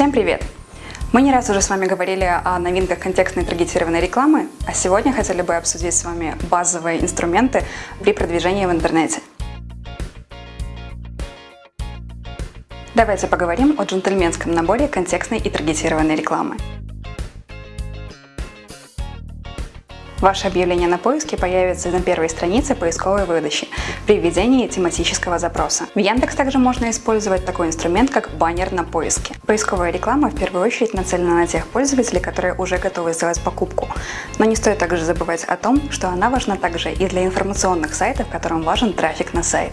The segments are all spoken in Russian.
Всем привет! Мы не раз уже с вами говорили о новинках контекстной таргетированной рекламы, а сегодня хотели бы обсудить с вами базовые инструменты при продвижении в интернете. Давайте поговорим о джентльменском наборе контекстной и таргетированной рекламы. Ваше объявление на поиске появится на первой странице поисковой выдачи при введении тематического запроса. В Яндекс также можно использовать такой инструмент, как баннер на поиске. Поисковая реклама в первую очередь нацелена на тех пользователей, которые уже готовы сделать покупку. Но не стоит также забывать о том, что она важна также и для информационных сайтов, которым важен трафик на сайт.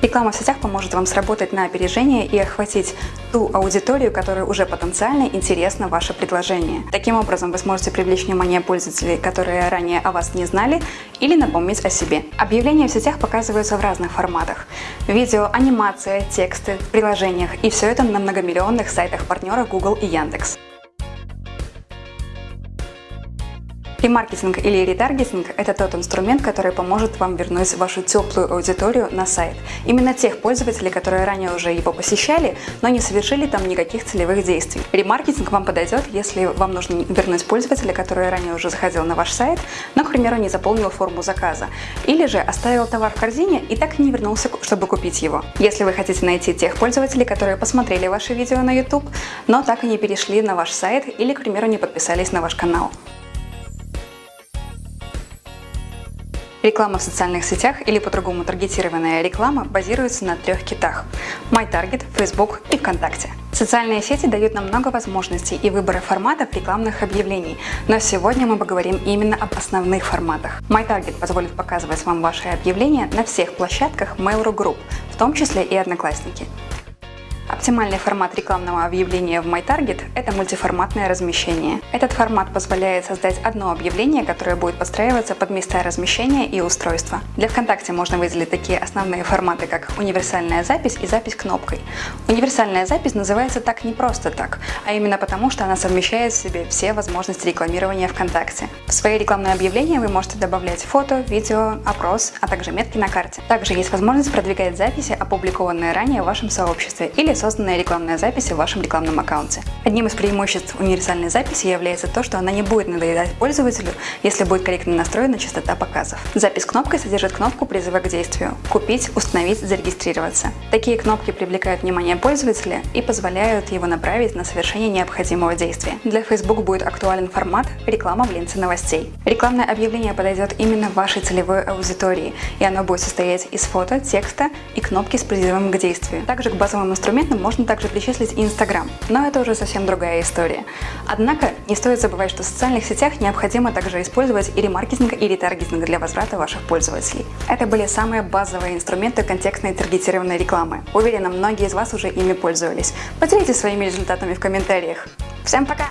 Реклама в сетях поможет вам сработать на опережение и охватить ту аудиторию, которой уже потенциально интересно ваше предложение. Таким образом, вы сможете привлечь внимание пользователей, которые ранее о вас не знали, или напомнить о себе. Объявления в сетях показываются в разных форматах. Видео, анимация, тексты, в приложениях, и все это на многомиллионных сайтах партнеров Google и Яндекс. Ремаркетинг или ретаргетинг – это тот инструмент, который поможет вам вернуть вашу теплую аудиторию на сайт. Именно тех пользователей, которые ранее уже его посещали, но не совершили там никаких целевых действий. Ремаркетинг вам подойдет, если вам нужно вернуть пользователя, который ранее уже заходил на ваш сайт, но, к примеру, не заполнил форму заказа. Или же оставил товар в корзине и так и не вернулся, чтобы купить его. Если вы хотите найти тех пользователей, которые посмотрели ваши видео на YouTube, но так и не перешли на ваш сайт или, к примеру, не подписались на ваш канал. Реклама в социальных сетях или по-другому таргетированная реклама базируется на трех китах – MyTarget, Facebook и ВКонтакте. Социальные сети дают нам много возможностей и выбора форматов рекламных объявлений, но сегодня мы поговорим именно об основных форматах. MyTarget позволит показывать вам ваши объявления на всех площадках Mail.ru Group, в том числе и Одноклассники. Оптимальный формат рекламного объявления в MyTarget – это мультиформатное размещение. Этот формат позволяет создать одно объявление, которое будет подстраиваться под места размещения и устройства. Для ВКонтакте можно выделить такие основные форматы, как универсальная запись и запись кнопкой. Универсальная запись называется так не просто так, а именно потому, что она совмещает в себе все возможности рекламирования ВКонтакте. В свои рекламные объявления вы можете добавлять фото, видео, опрос, а также метки на карте. Также есть возможность продвигать записи, опубликованные ранее в вашем сообществе или созданная рекламная запись в вашем рекламном аккаунте. Одним из преимуществ универсальной записи является то, что она не будет надоедать пользователю, если будет корректно настроена частота показов. Запись кнопкой содержит кнопку призыва к действию «Купить», «Установить», «Зарегистрироваться». Такие кнопки привлекают внимание пользователя и позволяют его направить на совершение необходимого действия. Для Facebook будет актуален формат «Реклама в ленте новостей». Рекламное объявление подойдет именно вашей целевой аудитории, и оно будет состоять из фото, текста и кнопки с призывом к действию. Также к базовым инструментам можно также причислить и Инстаграм, но это уже совсем другая история. Однако не стоит забывать, что в социальных сетях необходимо также использовать и ремаркетинг, и ретаргетинг для возврата ваших пользователей. Это были самые базовые инструменты контекстной таргетированной рекламы. Уверена, многие из вас уже ими пользовались. Поделитесь своими результатами в комментариях. Всем пока!